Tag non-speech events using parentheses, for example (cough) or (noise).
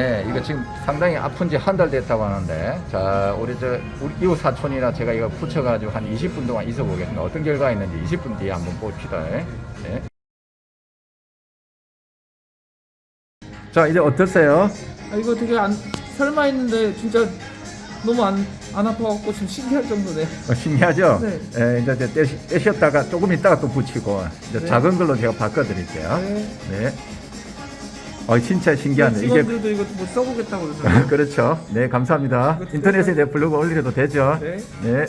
네, 이거 지금 상당히 아픈 지 한 달 됐다고 하는데, 자, 우리 저, 우리 이웃 사촌이라 제가 이거 붙여가지고 한 20분 동안 있어 보겠습니다. 어떤 결과가 있는지 20분 뒤에 한번 봅시다. 네. 자, 이제 어떠세요? 아, 이거 되게 안 설마 했는데 진짜 너무 안, 안 아파갖고 지금 신기할 정도네. 어, 신기하죠? 네. 예, 이제 이제 떼시, 떼셨다가 조금 있다가 또 붙이고, 이제 네. 작은 걸로 제가 바꿔드릴게요. 네. 네. 어, 진짜 신기하네. 이게 직원들도 이거 뭐 써보겠다고 그러잖아요. (laughs) 그렇죠. 네, 감사합니다. 인터넷에 내 블로그 올리려도 되죠? 네. 네.